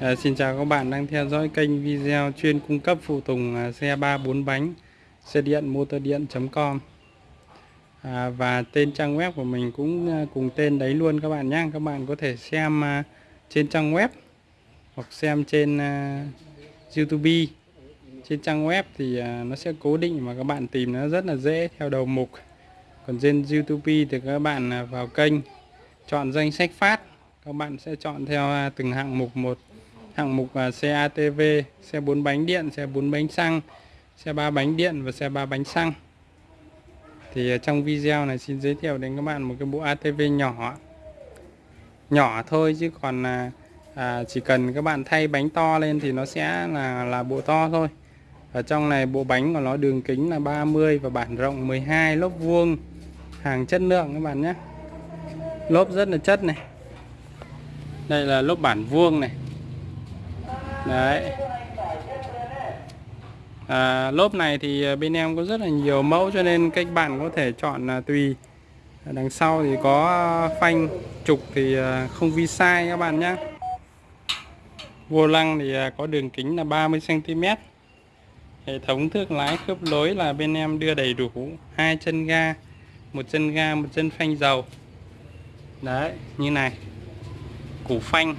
À, xin chào các bạn đang theo dõi kênh video chuyên cung cấp phụ tùng ờ, xe 3 4 bánh xe điện motor điện.com à, ờ, và tên trang web của mình cũng cùng tên đấy luôn các bạn nhé. Các bạn có thể xem uh, trên trang web hoặc xem trên uh, YouTube. Trên trang web thì uh, nó sẽ cố định mà các bạn tìm nó rất là dễ theo đầu mục. Còn trên YouTube thì các bạn vào kênh chọn danh sách phát. Các bạn sẽ chọn theo từng hạng mục một hạng mục à, xe ATV, xe 4 bánh điện, xe 4 bánh xăng, xe 3 bánh điện và xe 3 bánh xăng. Thì à, trong video này xin giới thiệu đến các bạn một cái bộ ATV nhỏ. Nhỏ thôi chứ còn là à, chỉ cần các bạn thay bánh to lên thì nó sẽ là là bộ to thôi. Ở trong này bộ bánh của nó đường kính là 30 và bản rộng 12 lốp vuông hàng chất lượng các bạn nhé. Lốp rất là chất này. Đây là lốp bản vuông này đấy. À, lốp này thì à, bên em có rất là nhiều mẫu cho nên các bạn có thể chọn à, tùy. À, đằng sau thì có phanh trục thì không vi sai các bạn nhé vô lăng thì có đường kính là 30 cm hệ thống thước lái khớp lối là bên em đưa đầy đủ hai chân ga một chân ga một chân phanh dầu. Đấy như này. Củ phanh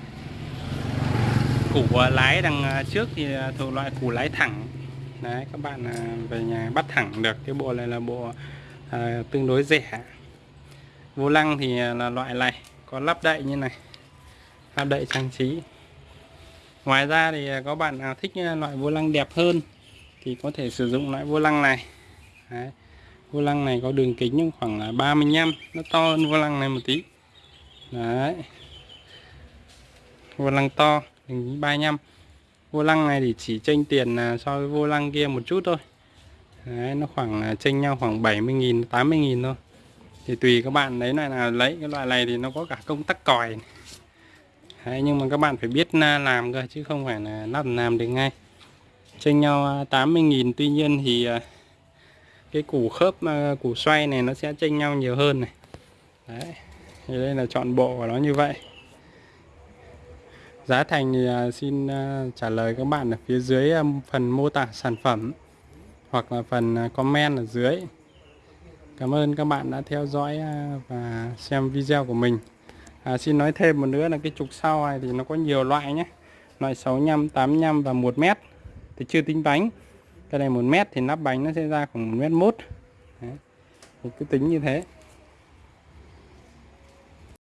củ à, lái đằng à, trước thì à, thuộc loại củ lái thẳng. Đấy các bạn về nhà bắt thẳng được cái bộ này là bộ à, tương đối rẻ. Vô lăng thì là loại này có lắp đậy như này lắp đậy trang trí. Ngoài ra thì có bạn nào thích loại vô lăng đẹp hơn thì có thể sử dụng loại vô lăng này. Đấy. vô lăng này có đường kính khoảng là 35 nó to hơn vô lăng này một tí. Đấy vô lăng to hình 35 vô lăng này thì chỉ chênh tiền à, so với vô lăng kia một chút thôi. Đấy, nó khoảng à, chênh nhau khoảng 70.000 80.000 thôi. Thì tùy các bạn lấy loại nào lấy cái loại này thì nó có cả công tắc còi Đấy, nhưng mà các bạn phải biết làm cơ chứ không phải là lắp làm được ngay. Chênh nhau à, 80.000 tuy nhiên thì cái củ khớp củ xoay này nó sẽ chênh nhau nhiều hơn này. Đấy. thì đây là chọn bộ của nó như vậy. Giá thành thì à, xin à, trả lời các bạn ở phía dưới à, phần mô tả sản phẩm hoặc là phần comment ở dưới. Cảm ơn các bạn đã theo dõi và xem video của mình. À, xin nói thêm một nữa là cái trục sau này thì nó có nhiều loại nhé. Loại 65, 85 và 1 mét thì chưa tính bánh. Cái này 1 mét thì nắp bánh nó sẽ ra khoảng 1 mét mốt. Đấy. Thì cứ tính như thế.